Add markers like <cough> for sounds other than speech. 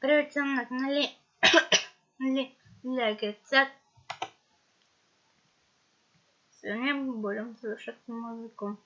Привет всем на канале <coughs> Лего Сегодня мы будем слушать музыку.